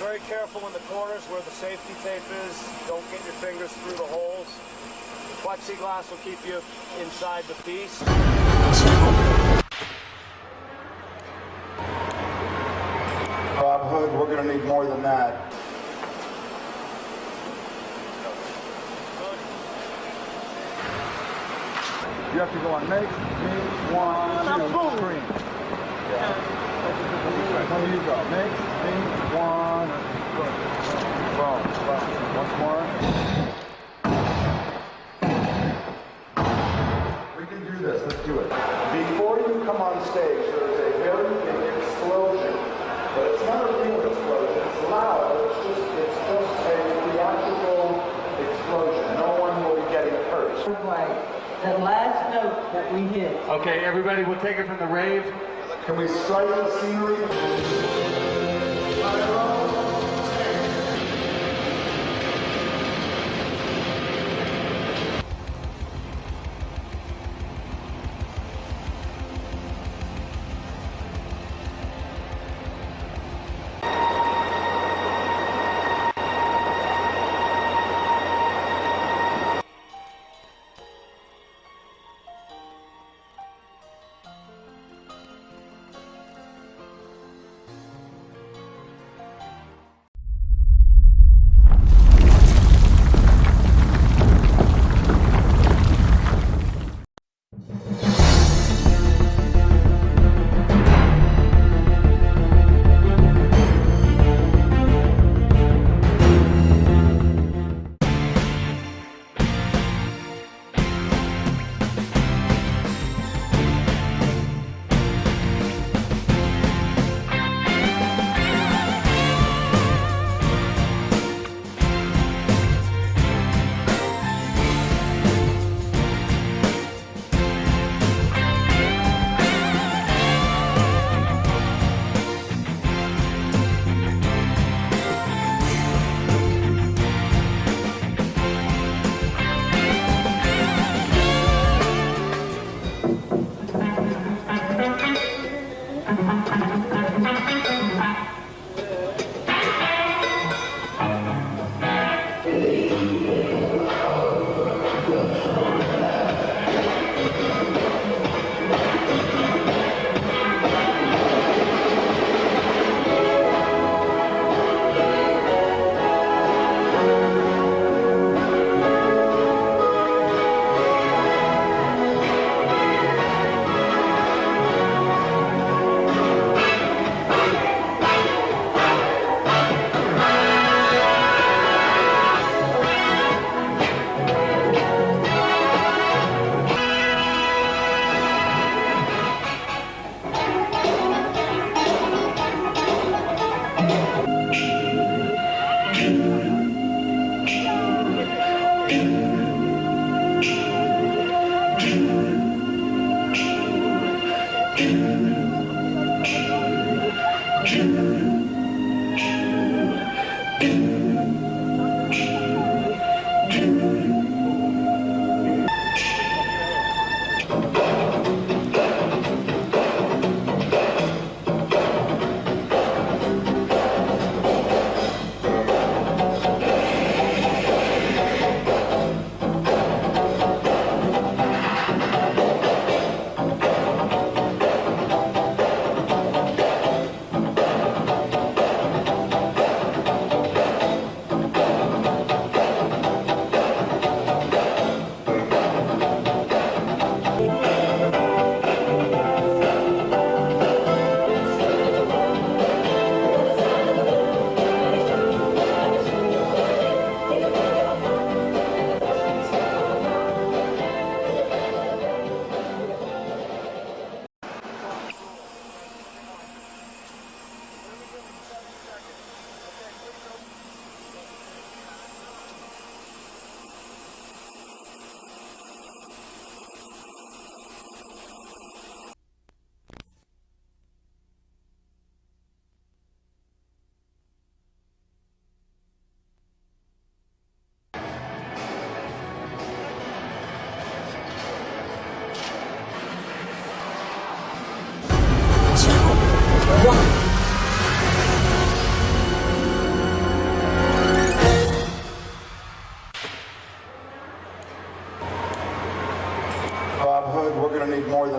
very careful in the corners where the safety tape is. Don't get your fingers through the holes. The plexiglass will keep you inside the piece. Bob Hood, we're going to need more than that. You have to go on make, me, one, two, three. Yeah. When you go, make, me, one, Once more. We can do this, let's do it. Before you come on stage, there is a very big explosion. But it's not a real explosion, it's loud, it's just, it's just a theatrical explosion. No one will be getting hurt. The last note that we hit. Okay, everybody, we'll take it from the rave. Can we strike the scenery?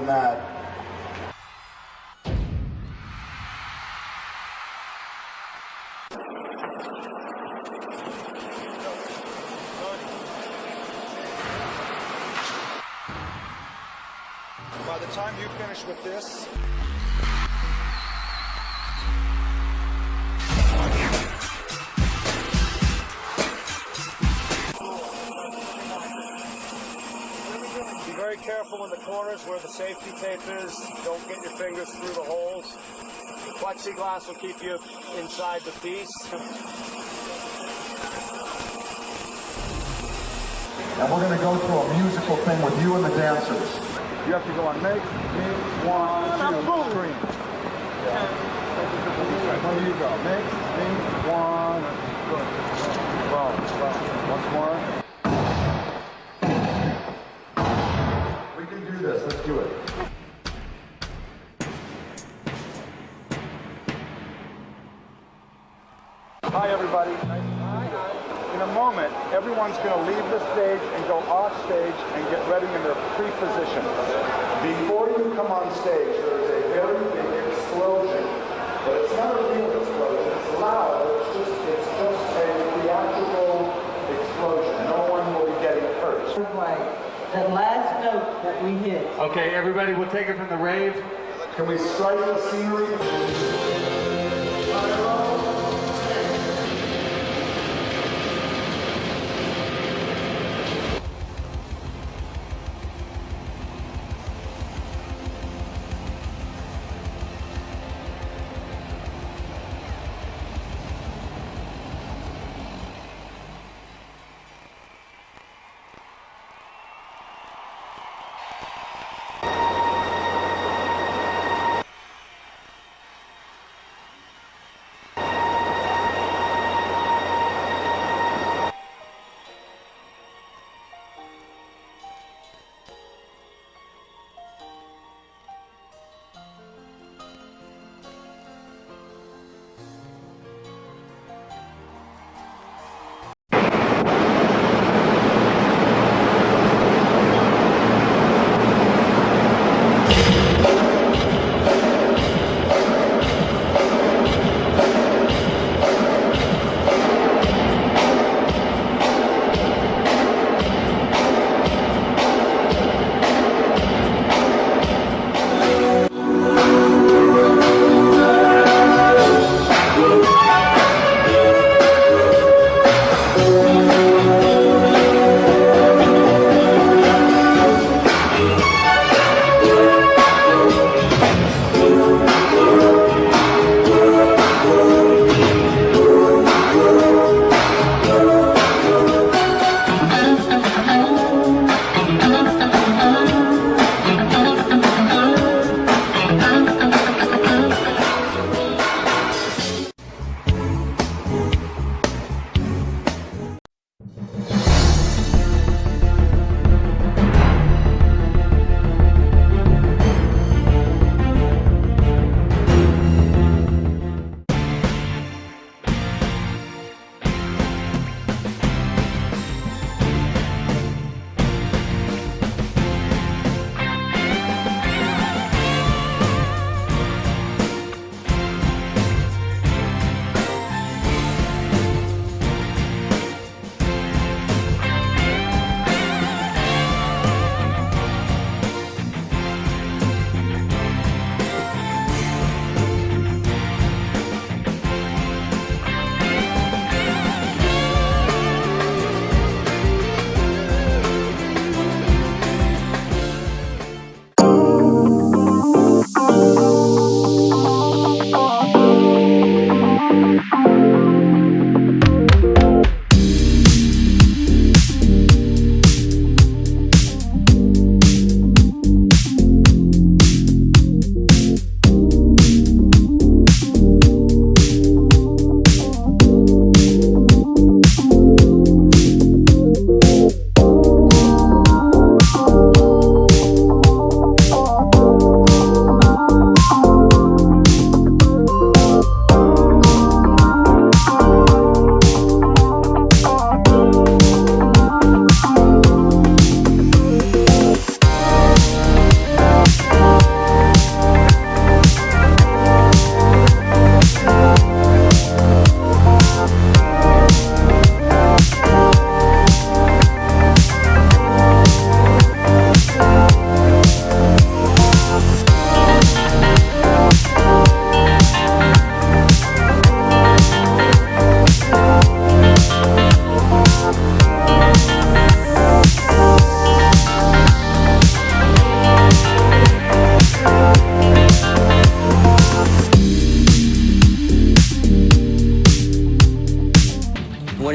Than that. By the time you finish with this, very in the corners where the safety tape is. Don't get your fingers through the holes. The plexiglass will keep you inside the piece. and we're going to go through a musical thing with you and the dancers. You have to go on make, me, one, two, three. There you go. Make, me, one, good. Well, well, once more. Do this. Let's do it. Hi, everybody. In a moment, everyone's going to leave the stage and go off stage and get ready in their pre-position. Before you come on stage, there's a very big explosion, but it's not a real explosion. It's loud. It's just, it's just a theatrical explosion. No one will be getting hurt. That last note that we hit. Okay, everybody, we'll take it from the rave. Can we strike the scenery?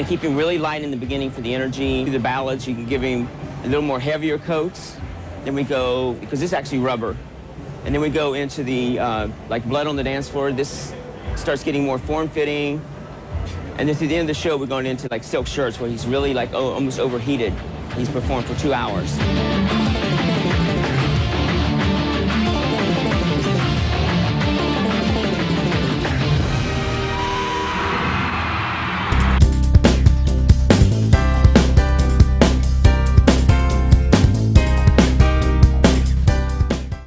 Keep him really light in the beginning for the energy. The ballads, you can give him a little more heavier coats. Then we go, because this is actually rubber. And then we go into the, uh, like Blood on the Dance Floor. This starts getting more form-fitting. And then to the end of the show, we're going into like silk shirts where he's really like oh, almost overheated. He's performed for two hours.